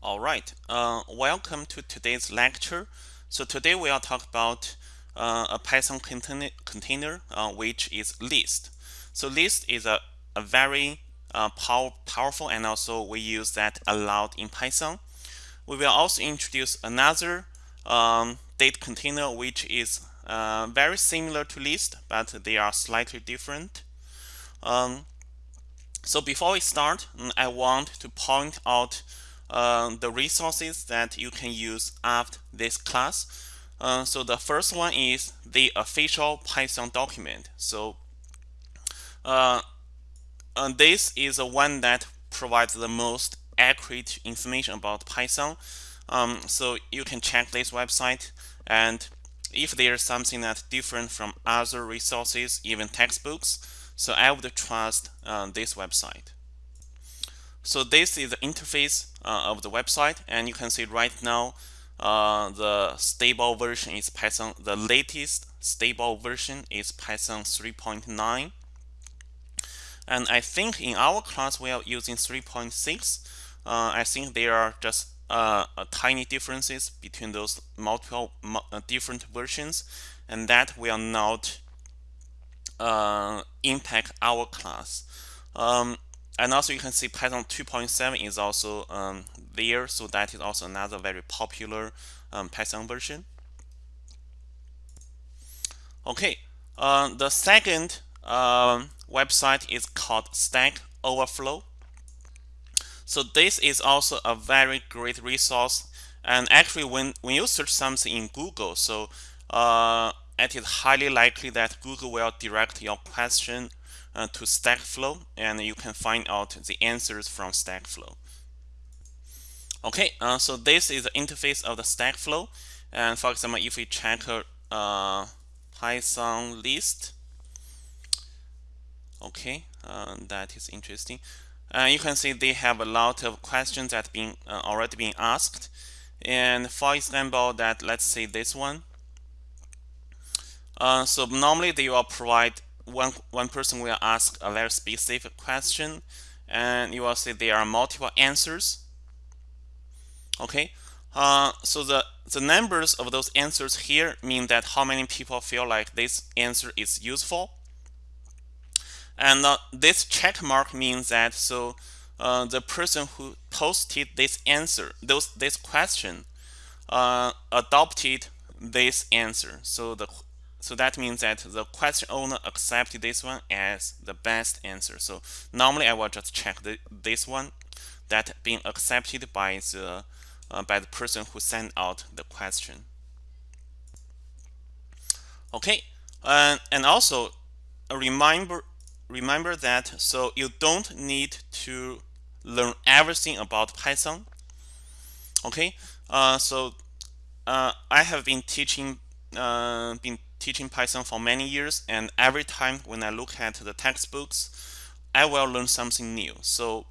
All right, uh, welcome to today's lecture. So today we are talk about uh, a Python container, container uh, which is list. So list is a, a very uh, power, powerful and also we use that a lot in Python. We will also introduce another um, date container which is uh, very similar to list but they are slightly different. Um, so before we start, I want to point out uh, the resources that you can use after this class. Uh, so the first one is the official Python document. So uh, this is the one that provides the most accurate information about Python. Um, so you can check this website and if there's something that's different from other resources, even textbooks, so I would trust uh, this website. So this is the interface uh, of the website and you can see right now uh, the stable version is Python. The latest stable version is Python 3.9. And I think in our class we are using 3.6. Uh, I think there are just uh, tiny differences between those multiple uh, different versions and that will not uh, impact our class. Um, and also you can see Python 2.7 is also um, there so that is also another very popular um, Python version. Okay uh, the second um, website is called Stack Overflow. So this is also a very great resource. And actually when when you search something in Google so uh, it is highly likely that Google will direct your question uh, to Stackflow and you can find out the answers from Stack Stackflow. Okay, uh, so this is the interface of the Stack Stackflow. And for example, if we check uh, Python list, okay, uh, that is interesting. Uh, you can see they have a lot of questions that been uh, already been asked. And for example, that let's say this one. Uh, so normally they will provide one, one person will ask a very specific question and you will see there are multiple answers. Okay, uh, so the, the numbers of those answers here mean that how many people feel like this answer is useful. And uh, this check mark means that so uh, the person who posted this answer, those this question, uh, adopted this answer. So the so that means that the question owner accepted this one as the best answer. So normally I will just check the, this one that being accepted by the uh, by the person who sent out the question. Okay, uh, and also remember remember that so you don't need to learn everything about Python. Okay, uh, so uh, I have been teaching uh, been teaching Python for many years and every time when I look at the textbooks I will learn something new. So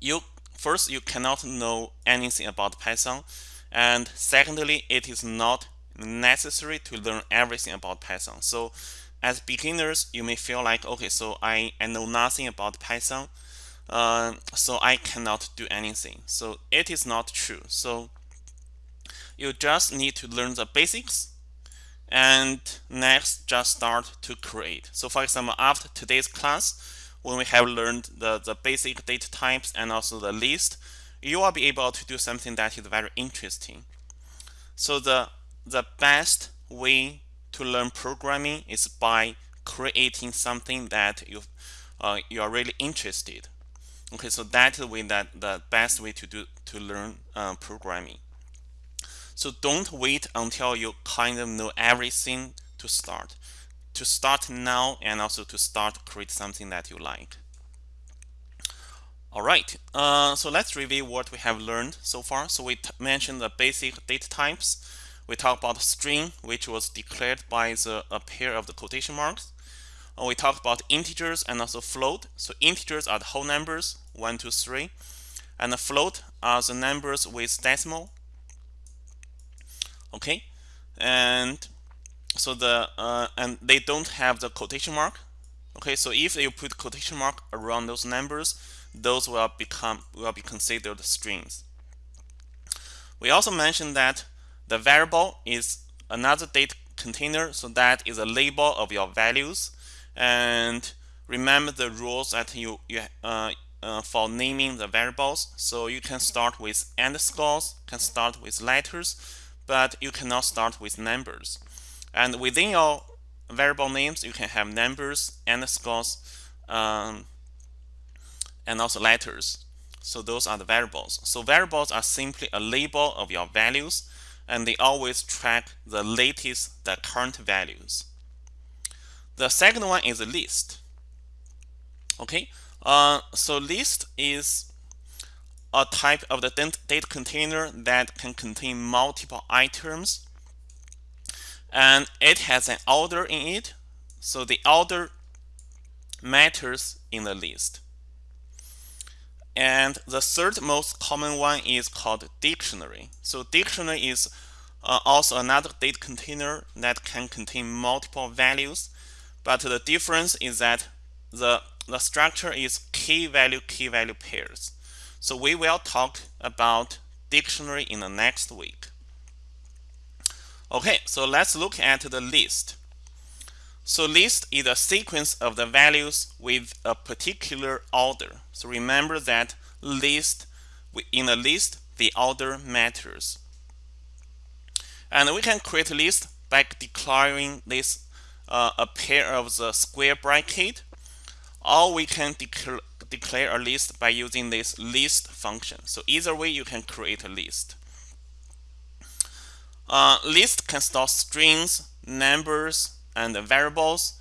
you first you cannot know anything about Python and secondly it is not necessary to learn everything about Python. So as beginners you may feel like okay so I, I know nothing about Python uh, so I cannot do anything. So it is not true. So you just need to learn the basics and next just start to create. So for example, after today's class, when we have learned the, the basic data types and also the list, you will be able to do something that is very interesting. So the, the best way to learn programming is by creating something that you, uh, you are really interested. Okay, so that is the way that the best way to do to learn uh, programming. So don't wait until you kind of know everything to start. To start now and also to start create something that you like. All right, uh, so let's review what we have learned so far. So we mentioned the basic data types. We talked about string, which was declared by the, a pair of the quotation marks. Uh, we talked about integers and also float. So integers are the whole numbers, 1, 2, 3. And the float are the numbers with decimal, okay? And so the uh, and they don't have the quotation mark okay? So if you put quotation mark around those numbers those will become will be considered strings. We also mentioned that the variable is another data container so that is a label of your values. And remember the rules that you, you uh, uh, for naming the variables. So you can start with underscores can start with letters but you cannot start with numbers. And within your variable names you can have numbers underscores um, and also letters. So those are the variables. So variables are simply a label of your values and they always track the latest the current values. The second one is a list. Okay? Uh, so list is a type of the data container that can contain multiple items. And it has an order in it so the order matters in the list. And the third most common one is called dictionary. So dictionary is uh, also another data container that can contain multiple values but the difference is that the the structure is key value key value pairs so we will talk about dictionary in the next week. Okay so let's look at the list. So list is a sequence of the values with a particular order. So remember that list in a list the order matters. And we can create a list by declaring this uh, a pair of the square bracket or we can declare, declare a list by using this list function. So either way you can create a list. Uh, list can store strings, numbers, and variables,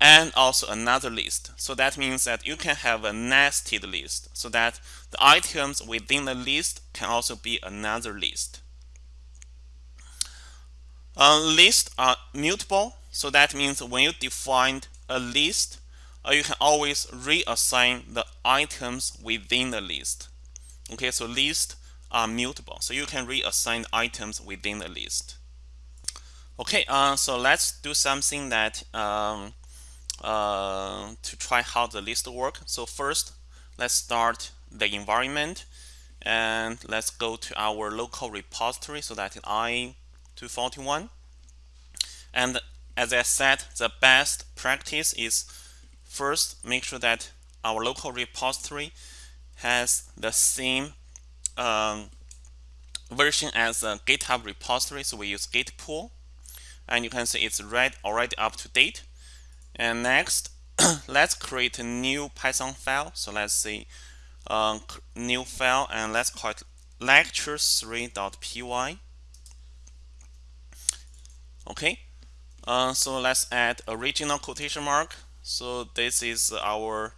and also another list. So that means that you can have a nested list so that the items within the list can also be another list. Uh, lists are mutable, so that means when you define a list, uh, you can always reassign the items within the list. Okay, so lists are mutable, so you can reassign items within the list. Okay, uh, so let's do something that um, uh, to try how the list work. So first, let's start the environment and let's go to our local repository. So that I241. And as I said, the best practice is First, make sure that our local repository has the same um, version as the GitHub repository. So we use git pull. And you can see it's right already up to date. And next, let's create a new Python file. So let's say um, new file and let's call it lecture3.py. Okay, uh, so let's add original quotation mark so this is our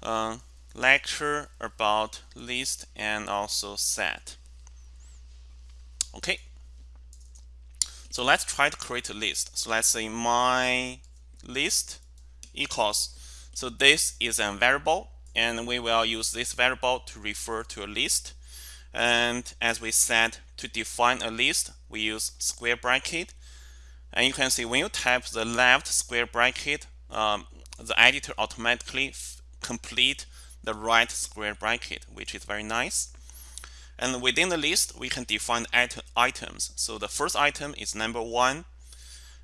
uh, lecture about list and also set. Okay. So let's try to create a list. So let's say my list equals. So this is a variable and we will use this variable to refer to a list. And as we said, to define a list, we use square bracket. And you can see when you type the left square bracket, um, the editor automatically complete the right square bracket, which is very nice. And within the list, we can define items. So the first item is number one,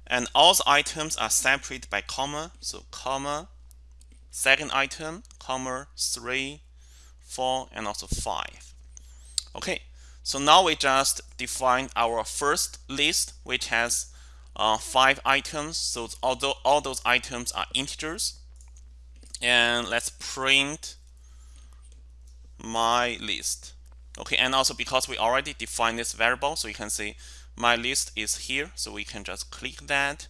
and all the items are separated by comma. So comma, second item, comma, three, four, and also five. Okay, so now we just define our first list, which has uh, five items. So although all those items are integers, and let's print my list. Okay, and also because we already defined this variable, so you can see my list is here. So we can just click that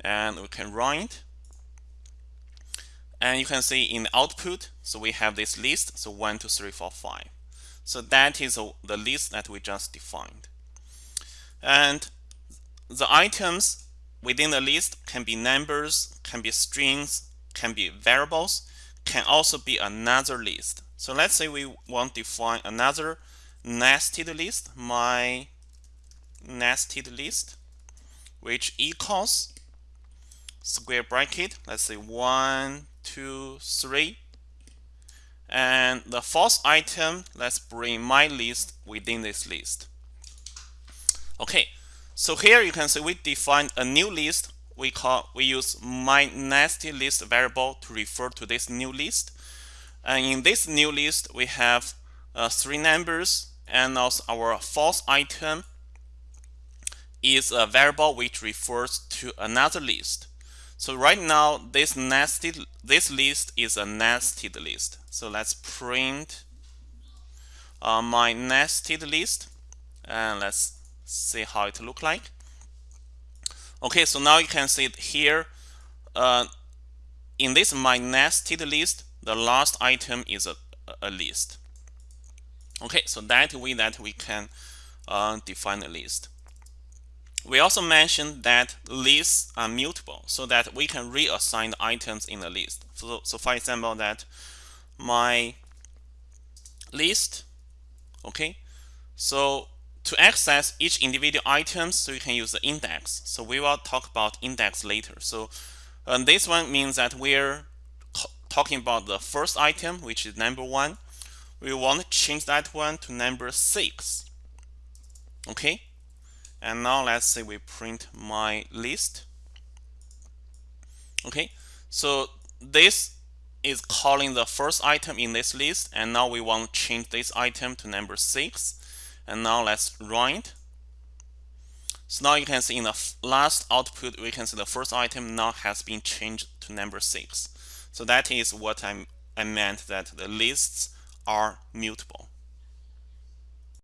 and we can run it. And you can see in the output, so we have this list, so one, two, three, four, five. So that is the list that we just defined. And the items within the list can be numbers, can be strings, can be variables, can also be another list. So let's say we want to define another nested list, my nested list, which equals square bracket, let's say one, two, three. And the fourth item, let's bring my list within this list. Okay, so here you can see we define a new list. We call we use my nested list variable to refer to this new list. And in this new list, we have uh, three numbers and also our false item is a variable which refers to another list. So right now this nested this list is a nested list. So let's print uh, my nested list and let's see how it look like. Okay, so now you can see it here. Uh, in this my nested list, the last item is a, a list. Okay, so that way that we can uh, define a list. We also mentioned that lists are mutable so that we can reassign the items in the list. So, so for example, that my list, okay, so to access each individual items, so you can use the index. So we will talk about index later. So um, this one means that we're talking about the first item, which is number one. We want to change that one to number six. Okay. And now let's say we print my list. Okay. So this is calling the first item in this list. And now we want to change this item to number six. And now let's run it. So now you can see in the last output, we can see the first item now has been changed to number six. So that is what I'm, I meant that the lists are mutable.